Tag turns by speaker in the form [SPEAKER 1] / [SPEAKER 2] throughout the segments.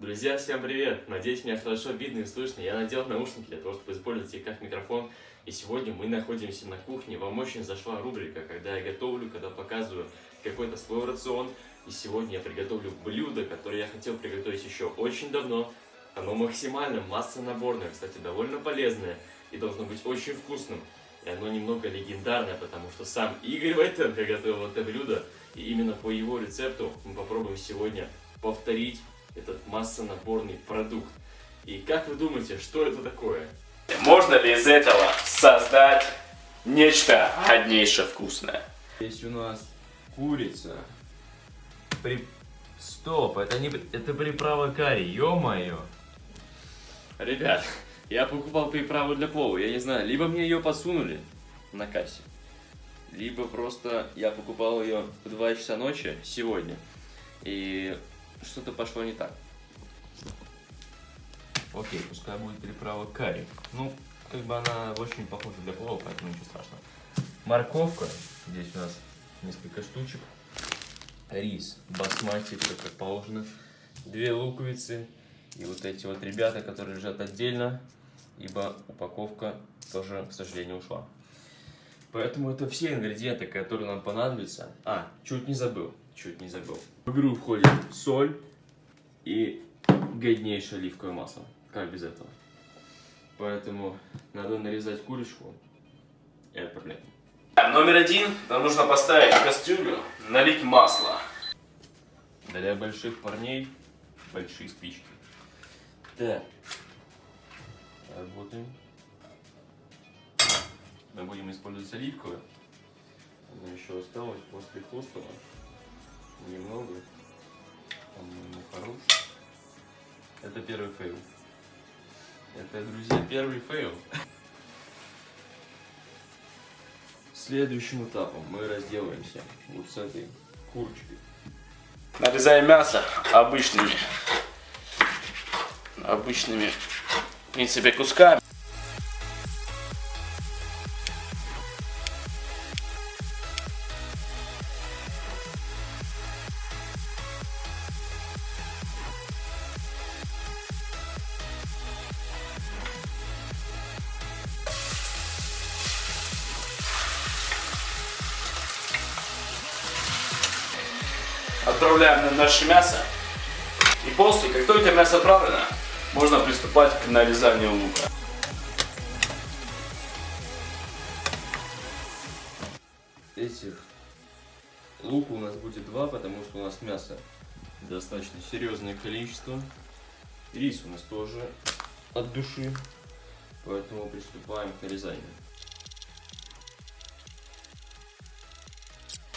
[SPEAKER 1] Друзья, всем привет! Надеюсь, меня хорошо видно и слышно. Я надел наушники для того, чтобы использовать их как микрофон. И сегодня мы находимся на кухне. Вам очень зашла рубрика, когда я готовлю, когда показываю какой-то свой рацион. И сегодня я приготовлю блюдо, которое я хотел приготовить еще очень давно. Оно максимально массонаборное, кстати, довольно полезное и должно быть очень вкусным. И оно немного легендарное, потому что сам Игорь Войтенко готовил это блюдо. И именно по его рецепту мы попробуем сегодня повторить этот массонаборный продукт. И как вы думаете, что это такое?
[SPEAKER 2] Можно ли из этого создать нечто однейше вкусное?
[SPEAKER 1] Здесь у нас курица. При... Стоп, это не это приправа карри, ё-моё. Ребят, я покупал приправу для плова, я не знаю, либо мне ее посунули на кассе, либо просто я покупал ее в 2 часа ночи сегодня, и что-то пошло не так. Окей, пускай будет приправа карри. Ну, как бы она очень похожа для плова, поэтому ничего страшного. Морковка, здесь у нас несколько штучек. Рис, басмати, все как положено. Две луковицы. И вот эти вот ребята, которые лежат отдельно, ибо упаковка тоже, к сожалению, ушла. Поэтому это все ингредиенты, которые нам понадобятся. А, чуть не забыл, чуть не забыл. В игру входит соль и годнейшее оливковое масло. Как без этого? Поэтому надо нарезать курочку и отправлять.
[SPEAKER 2] Номер один, нам нужно поставить в кастрюлю, налить масло.
[SPEAKER 1] Для больших парней большие спички. Так, работаем. Мы будем использовать оливковое. Оно еще осталось после хостела. Немного. По-моему, хорош. Это первый fail. Это, друзья, первый fail. Следующим этапом мы разделаемся вот с этой курочкой.
[SPEAKER 2] Нарезаем мясо обычными, обычными, в принципе, кусками. Отправляем на наше мясо. И после, как только мясо отправлено, можно приступать к нарезанию лука.
[SPEAKER 1] Этих лука у нас будет два, потому что у нас мясо достаточно серьезное количество. Рис у нас тоже от души, поэтому приступаем к нарезанию.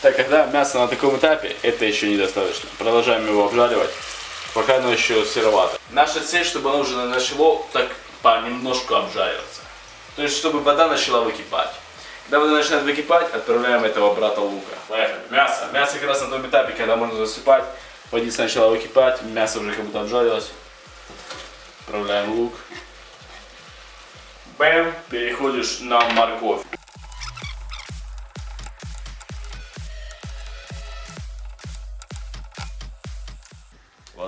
[SPEAKER 2] Так, когда мясо на таком этапе, это еще недостаточно. Продолжаем его обжаривать, пока оно еще сыровато. Наша цель, чтобы оно уже начало так понемножку обжариваться. То есть, чтобы вода начала выкипать. Когда вода начинает выкипать, отправляем этого брата лука. Поехали. Мясо. Мясо как раз на том этапе, когда можно засыпать. Водица начала выкипать, мясо уже как будто обжарилось. Отправляем лук. Бэм, переходишь на морковь.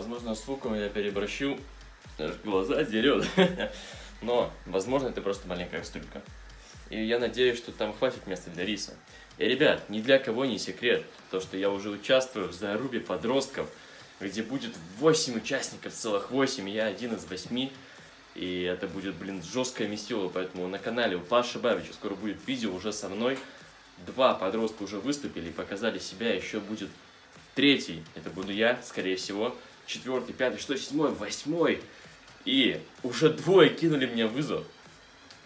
[SPEAKER 1] Возможно, с луком я переборщу, аж глаза дерет. Но, возможно, это просто маленькая кастрюлька. И я надеюсь, что там хватит места для риса. И, ребят, ни для кого не секрет, то, что я уже участвую в зарубе подростков, где будет 8 участников, целых 8, я один из 8. И это будет, блин, жесткое месило, поэтому на канале у Паши Бабича скоро будет видео уже со мной. Два подростка уже выступили и показали себя, еще будет третий, это буду я, скорее всего четвертый, пятый, что седьмой, восьмой. И уже двое кинули мне вызов.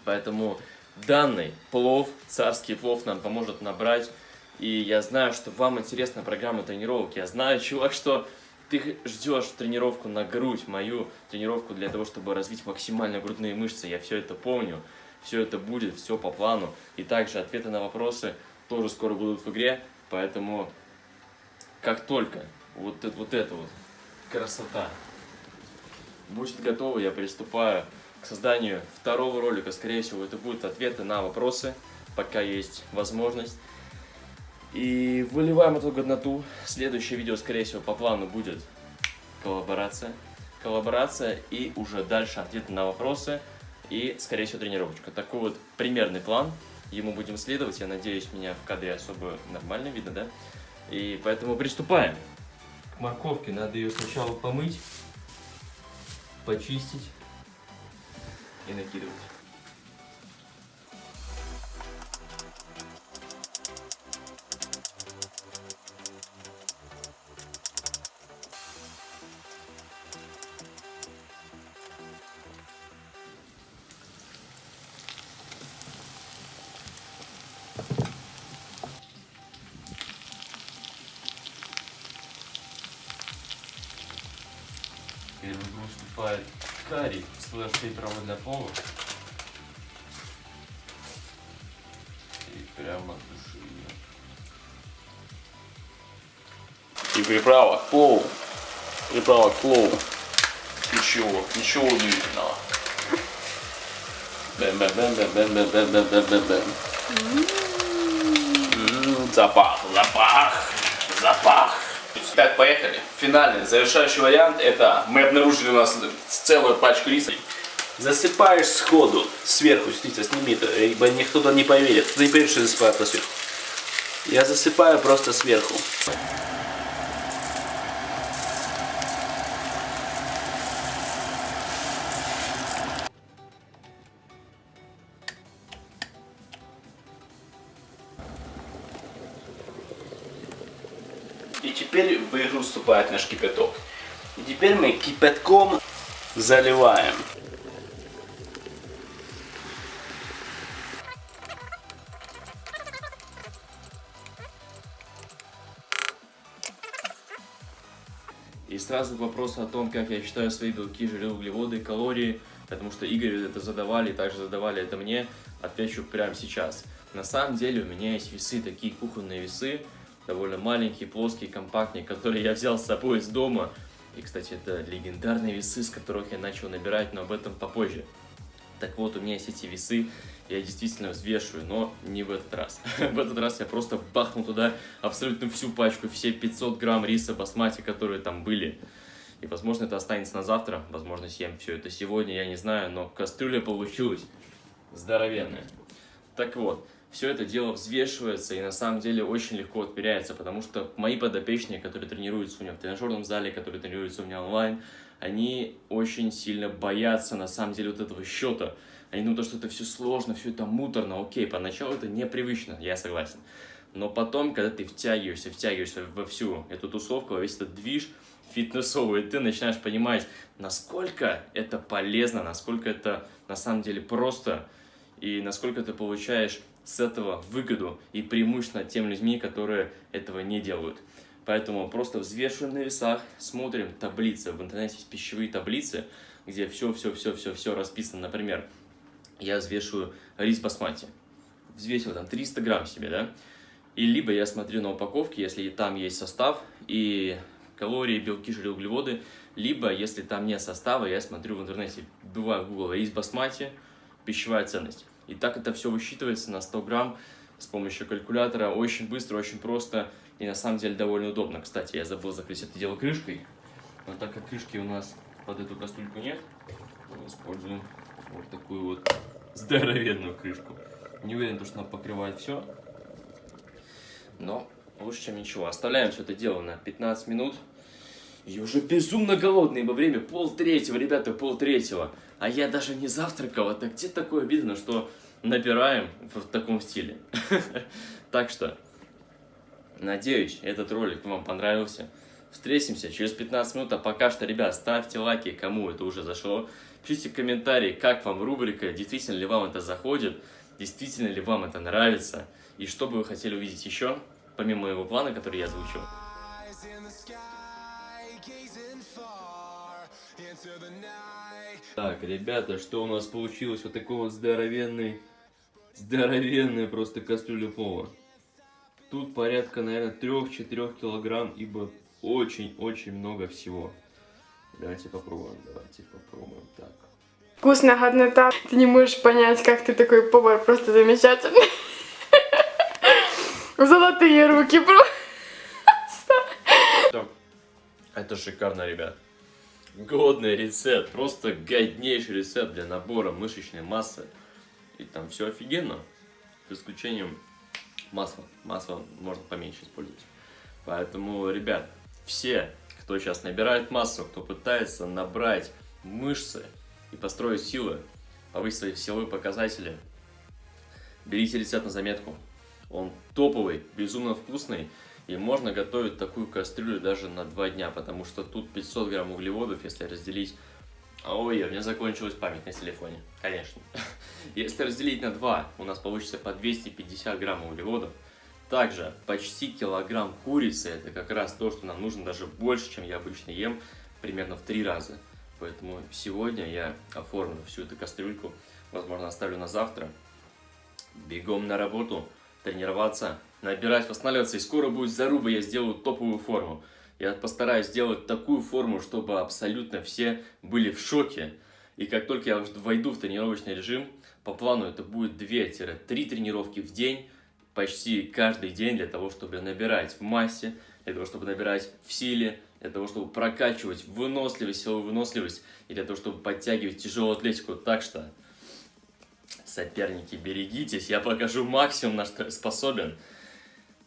[SPEAKER 1] Поэтому данный плов, царский плов нам поможет набрать. И я знаю, что вам интересна программа тренировок. Я знаю, чувак, что ты ждешь тренировку на грудь, мою тренировку для того, чтобы развить максимально грудные мышцы. Я все это помню. Все это будет, все по плану. И также ответы на вопросы тоже скоро будут в игре. Поэтому, как только вот это вот, это вот красота. Будет готово, я приступаю к созданию второго ролика. Скорее всего, это будут ответы на вопросы, пока есть возможность. И выливаем эту годноту. Следующее видео, скорее всего, по плану будет коллаборация. коллаборация и уже дальше ответы на вопросы и, скорее всего, тренировочка. Такой вот примерный план. Ему будем следовать. Я надеюсь, меня в кадре особо нормально видно, да? И поэтому приступаем. К морковке надо ее сначала помыть, почистить и накидывать. Теперь в игру вступает карри slash приправа для плова. И прямо от души ее.
[SPEAKER 2] И приправа к плову. Приправа к плову. Ничего, ничего удивительного. Бэм-бэм-бэм-бэм-бэм-бэм-бэм-бэм-бэм. М, Запах, запах, запах. Так, поехали. Финальный, завершающий вариант, это мы обнаружили у нас целую пачку риса. Засыпаешь сходу сверху, смотрите, сними это, ибо никто не поверит. Кто не поверит, что я засыпаю это сверху. Я засыпаю просто сверху. Теперь в игру вступает наш кипяток. И теперь мы кипятком заливаем.
[SPEAKER 1] И сразу к вопросу о том, как я считаю свои белки, жиры, углеводы, калории, потому что Игорь это задавали, также задавали это мне, отвечу прямо сейчас. На самом деле у меня есть весы, такие кухонные весы, довольно маленькие, плоские, компактные, которые я взял с собой из дома. И, кстати, это легендарные весы, с которых я начал набирать, но об этом попозже. Так вот, у меня есть эти весы, я действительно взвешиваю, но не в этот раз. в этот раз я просто бахнул туда абсолютно всю пачку, все 500 грамм риса басмати, которые там были. И, возможно, это останется на завтра, возможно, съем все это сегодня, я не знаю, но кастрюля получилась здоровенная. Так вот, все это дело взвешивается и на самом деле очень легко отмеряется, потому что мои подопечные, которые тренируются у меня в тренажерном зале, которые тренируются у меня онлайн, они очень сильно боятся на самом деле вот этого счета. Они думают, что это все сложно, все это муторно, окей, поначалу это непривычно, я согласен. Но потом, когда ты втягиваешься, втягиваешься во всю эту тусовку, во весь этот движ фитнесовый, ты начинаешь понимать, насколько это полезно, насколько это на самом деле просто, и насколько ты получаешь с этого выгоду и преимущественно тем людьми, которые этого не делают. Поэтому просто взвешиваем на весах, смотрим таблицы. В интернете есть пищевые таблицы, где все-все-все-все-все расписано. Например, я взвешиваю рис басмати. Взвесил там 300 грамм себе, да? И либо я смотрю на упаковке, если там есть состав и калории, белки, жиры, углеводы, либо если там нет состава, я смотрю в интернете, бываю в Google рис басмати, пищевая ценность. И так это все высчитывается на 100 грамм с помощью калькулятора. Очень быстро, очень просто и на самом деле довольно удобно. Кстати, я забыл закрыть это дело крышкой. Но так как крышки у нас под эту кастрюльку нет, мы используем вот такую вот здоровенную крышку. Не уверен, что она покрывает все, но лучше, чем ничего. Оставляем все это дело на 15 минут. Я уже безумно голодный, ибо время пол третьего, ребята, пол третьего. А я даже не завтракал. Это где такое видно, что набираем в таком стиле. Так что, надеюсь, этот ролик вам понравился. Встретимся через 15 минут. А пока что, ребят, ставьте лайки, кому это уже зашло. Пишите комментарии, как вам рубрика, действительно ли вам это заходит, действительно ли вам это нравится. И что бы вы хотели увидеть еще, помимо моего плана, который я озвучил. Так, ребята, что у нас получилось? Вот такой вот здоровенный, здоровенный просто кастрюля пола. Тут порядка, наверное, 3-4 килограмм, ибо очень-очень много всего. Давайте попробуем, давайте попробуем так.
[SPEAKER 3] Вкусная годнота. Ты не можешь понять, как ты такой повар, просто замечательный. Золотые руки просто.
[SPEAKER 1] Это шикарно, ребят. Годный рецепт, просто годнейший рецепт для набора мышечной массы. И там все офигенно, с исключением масла. Масло можно поменьше использовать. Поэтому, ребят, все, кто сейчас набирает массу, кто пытается набрать мышцы и построить силы, повысить свои силовые показатели, берите рецепт на заметку. Он топовый, безумно вкусный. И можно готовить такую кастрюлю даже на 2 дня, потому что тут 500 грамм углеводов, если разделить... Ой, у меня закончилась память на телефоне, конечно. Если разделить на 2, у нас получится по 250 грамм углеводов. Также почти килограмм курицы, это как раз то, что нам нужно даже больше, чем я обычно ем, примерно в 3 раза. Поэтому сегодня я оформлю всю эту кастрюльку, возможно оставлю на завтра. Бегом на работу, тренироваться, набирать, восстанавливаться, и скоро будет заруба, я сделаю топовую форму. Я постараюсь сделать такую форму, чтобы абсолютно все были в шоке. И как только я войду в тренировочный режим, по плану это будет 2-3 тренировки в день, почти каждый день для того, чтобы набирать в массе, для того, чтобы набирать в силе, для того, чтобы прокачивать выносливость, силовую выносливость, и для того, чтобы подтягивать тяжелую атлетику. Так что, соперники, берегитесь, я покажу максимум, на что я способен.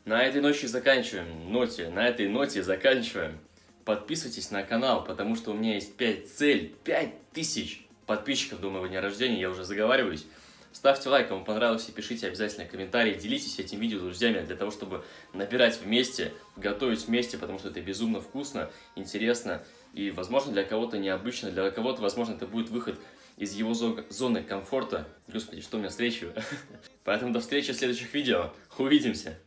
[SPEAKER 1] На этой ночи заканчиваем, ноте, на этой ноте заканчиваем. Подписывайтесь на канал, потому что у меня есть 5 цель, 5000 подписчиков до моего дня рождения, я уже заговариваюсь. Ставьте лайк, кому понравилось, и пишите обязательно комментарии, делитесь этим видео с друзьями, для того, чтобы набирать вместе, готовить вместе, потому что это безумно вкусно, интересно, и, возможно, для кого-то необычно, для кого-то, возможно, это будет выход из его зоны комфорта. Господи, что у меня встречу. Поэтому до встречи в следующих видео. Увидимся!